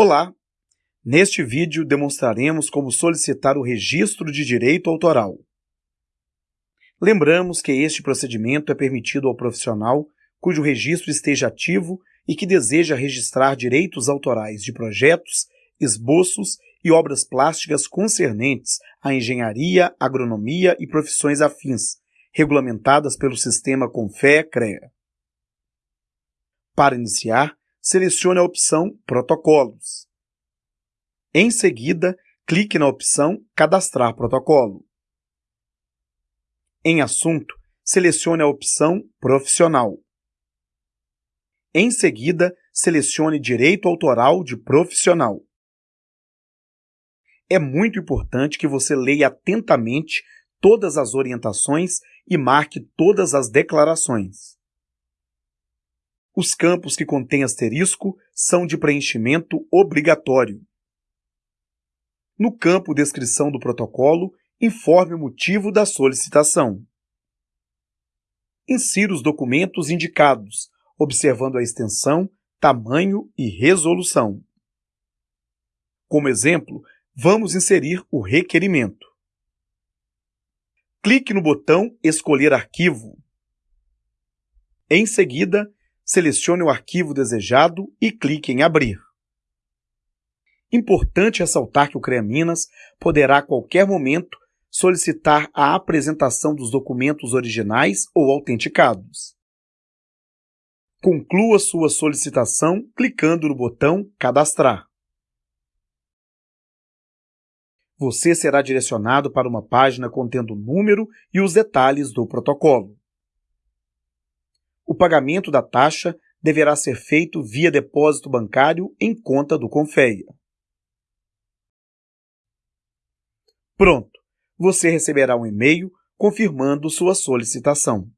Olá! Neste vídeo demonstraremos como solicitar o registro de direito autoral. Lembramos que este procedimento é permitido ao profissional cujo registro esteja ativo e que deseja registrar direitos autorais de projetos, esboços e obras plásticas concernentes à engenharia, agronomia e profissões afins, regulamentadas pelo sistema Confea-CREA. Para iniciar, selecione a opção Protocolos. Em seguida, clique na opção Cadastrar protocolo. Em Assunto, selecione a opção Profissional. Em seguida, selecione Direito Autoral de Profissional. É muito importante que você leia atentamente todas as orientações e marque todas as declarações. Os campos que contêm asterisco são de preenchimento obrigatório. No campo Descrição do protocolo, informe o motivo da solicitação. Insira os documentos indicados, observando a extensão, tamanho e resolução. Como exemplo, vamos inserir o requerimento. Clique no botão Escolher arquivo. Em seguida, selecione o arquivo desejado e clique em Abrir. Importante ressaltar que o CREA Minas poderá a qualquer momento solicitar a apresentação dos documentos originais ou autenticados. Conclua sua solicitação clicando no botão Cadastrar. Você será direcionado para uma página contendo o número e os detalhes do protocolo o pagamento da taxa deverá ser feito via depósito bancário em conta do Confeia. Pronto! Você receberá um e-mail confirmando sua solicitação.